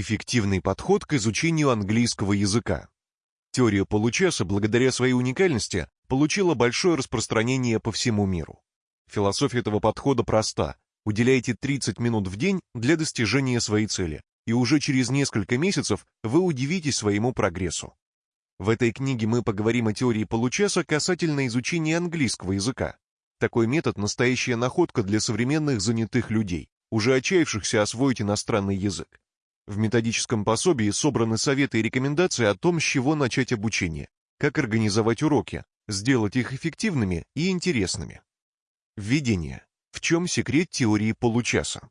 Эффективный подход к изучению английского языка. Теория получаса, благодаря своей уникальности, получила большое распространение по всему миру. Философия этого подхода проста. Уделяйте 30 минут в день для достижения своей цели, и уже через несколько месяцев вы удивитесь своему прогрессу. В этой книге мы поговорим о теории получаса касательно изучения английского языка. Такой метод – настоящая находка для современных занятых людей, уже отчаявшихся освоить иностранный язык. В методическом пособии собраны советы и рекомендации о том, с чего начать обучение, как организовать уроки, сделать их эффективными и интересными. Введение. В чем секрет теории получаса?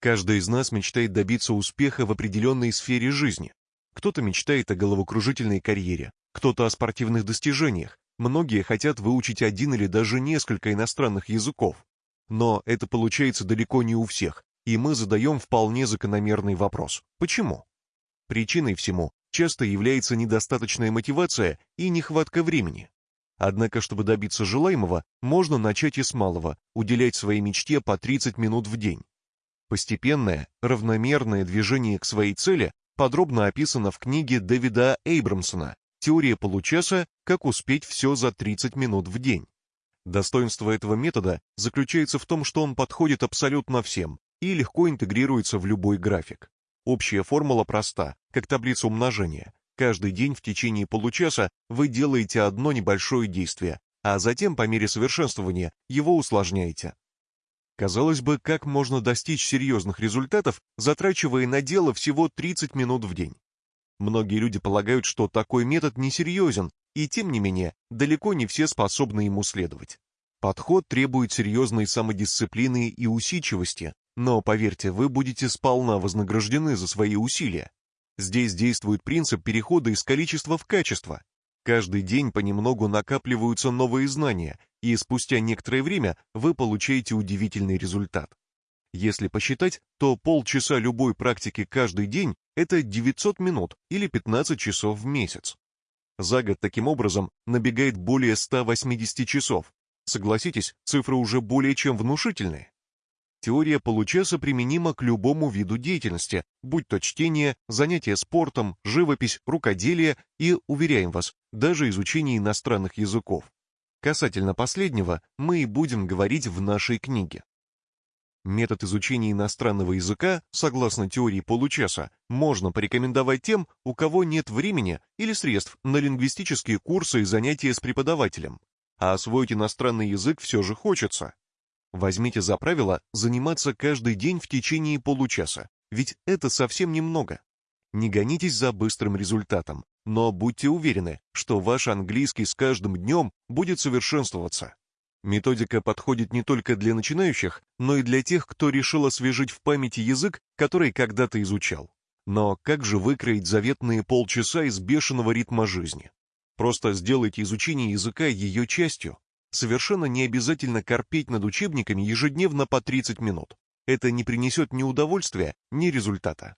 Каждый из нас мечтает добиться успеха в определенной сфере жизни. Кто-то мечтает о головокружительной карьере, кто-то о спортивных достижениях, многие хотят выучить один или даже несколько иностранных языков. Но это получается далеко не у всех, и мы задаем вполне закономерный вопрос. Почему? Причиной всему часто является недостаточная мотивация и нехватка времени. Однако, чтобы добиться желаемого, можно начать и с малого, уделять своей мечте по 30 минут в день. Постепенное, равномерное движение к своей цели подробно описано в книге Дэвида Эйбрамсона «Теория получаса. Как успеть все за 30 минут в день». Достоинство этого метода заключается в том, что он подходит абсолютно всем, и легко интегрируется в любой график. Общая формула проста, как таблица умножения. Каждый день в течение получаса вы делаете одно небольшое действие, а затем по мере совершенствования его усложняете. Казалось бы, как можно достичь серьезных результатов, затрачивая на дело всего 30 минут в день? Многие люди полагают, что такой метод несерьезен, и тем не менее, далеко не все способны ему следовать. Подход требует серьезной самодисциплины и усидчивости, но, поверьте, вы будете сполна вознаграждены за свои усилия. Здесь действует принцип перехода из количества в качество. Каждый день понемногу накапливаются новые знания, и спустя некоторое время вы получаете удивительный результат. Если посчитать, то полчаса любой практики каждый день – это 900 минут или 15 часов в месяц. За год таким образом набегает более 180 часов. Согласитесь, цифры уже более чем внушительные. Теория получаса применима к любому виду деятельности, будь то чтение, занятие спортом, живопись, рукоделие и, уверяем вас, даже изучение иностранных языков. Касательно последнего мы и будем говорить в нашей книге. Метод изучения иностранного языка, согласно теории получаса, можно порекомендовать тем, у кого нет времени или средств на лингвистические курсы и занятия с преподавателем. А освоить иностранный язык все же хочется. Возьмите за правило заниматься каждый день в течение получаса, ведь это совсем немного. Не гонитесь за быстрым результатом, но будьте уверены, что ваш английский с каждым днем будет совершенствоваться. Методика подходит не только для начинающих, но и для тех, кто решил освежить в памяти язык, который когда-то изучал. Но как же выкроить заветные полчаса из бешеного ритма жизни? Просто сделайте изучение языка ее частью, Совершенно не обязательно корпеть над учебниками ежедневно по 30 минут. Это не принесет ни удовольствия, ни результата.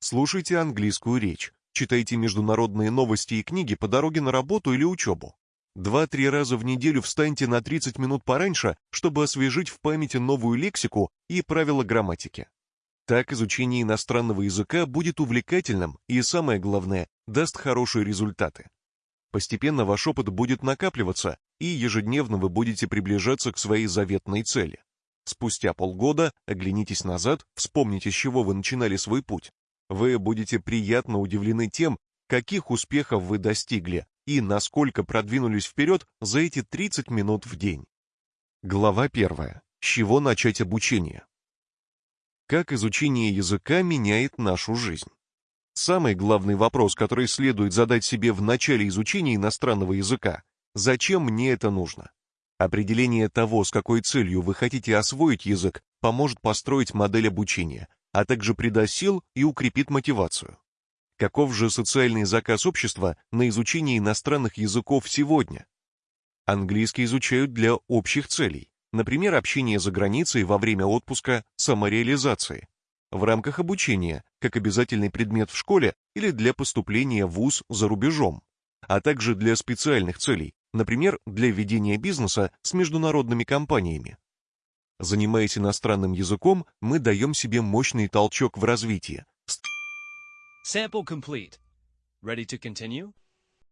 Слушайте английскую речь, читайте международные новости и книги по дороге на работу или учебу. Два-три раза в неделю встаньте на 30 минут пораньше, чтобы освежить в памяти новую лексику и правила грамматики. Так изучение иностранного языка будет увлекательным и, самое главное, даст хорошие результаты. Постепенно ваш опыт будет накапливаться, и ежедневно вы будете приближаться к своей заветной цели. Спустя полгода оглянитесь назад, вспомните, с чего вы начинали свой путь. Вы будете приятно удивлены тем, каких успехов вы достигли и насколько продвинулись вперед за эти 30 минут в день. Глава первая. С чего начать обучение? Как изучение языка меняет нашу жизнь? Самый главный вопрос, который следует задать себе в начале изучения иностранного языка – зачем мне это нужно? Определение того, с какой целью вы хотите освоить язык, поможет построить модель обучения, а также придаст сил и укрепит мотивацию. Каков же социальный заказ общества на изучение иностранных языков сегодня? Английский изучают для общих целей, например, общение за границей во время отпуска, самореализации, в рамках обучения, как обязательный предмет в школе или для поступления в ВУЗ за рубежом, а также для специальных целей, например, для ведения бизнеса с международными компаниями. Занимаясь иностранным языком, мы даем себе мощный толчок в развитии, Sample complete. Ready to continue?